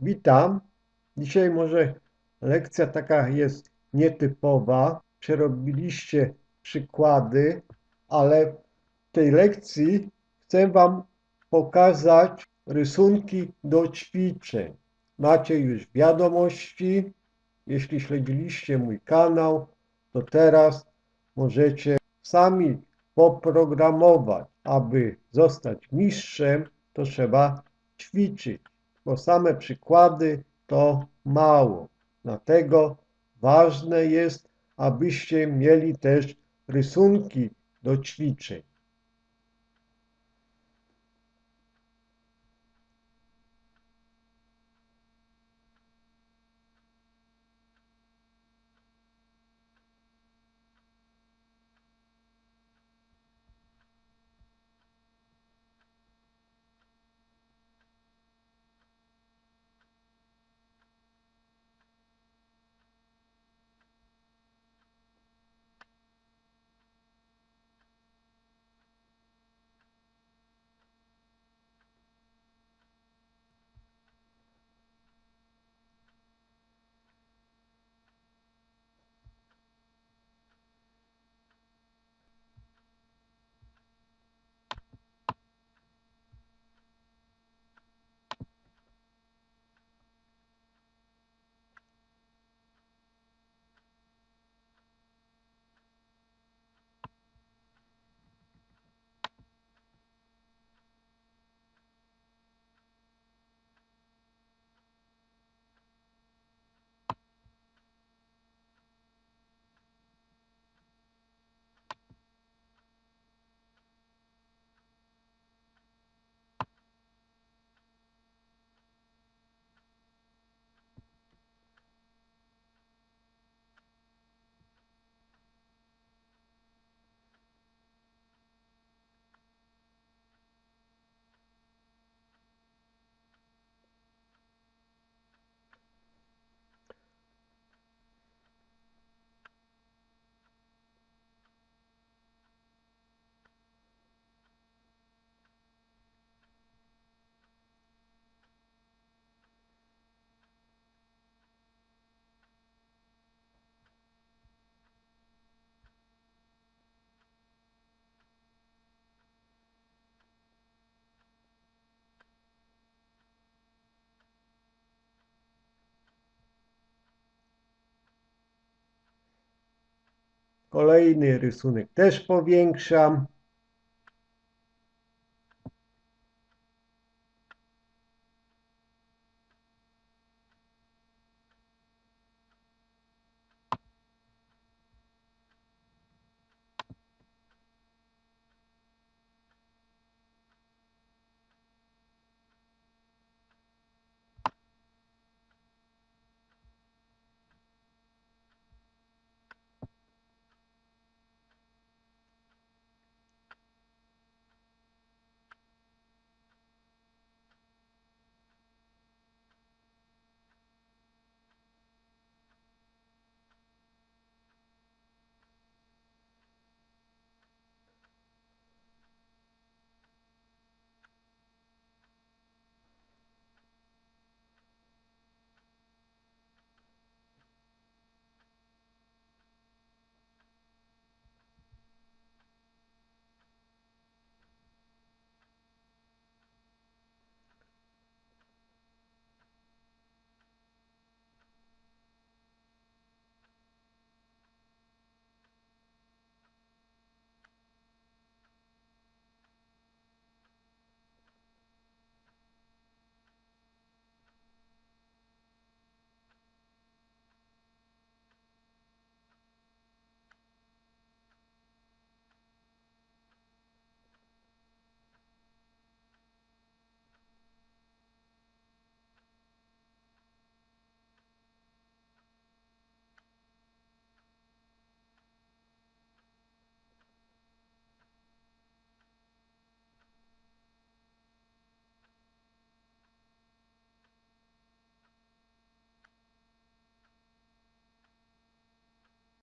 Witam. Dzisiaj może lekcja taka jest nietypowa. Przerobiliście przykłady, ale w tej lekcji chcę Wam pokazać rysunki do ćwiczeń. Macie już wiadomości. Jeśli śledziliście mój kanał, to teraz możecie sami poprogramować. Aby zostać mistrzem, to trzeba ćwiczyć bo same przykłady to mało. Dlatego ważne jest, abyście mieli też rysunki do ćwiczeń. Kolejny rysunek też powiększam.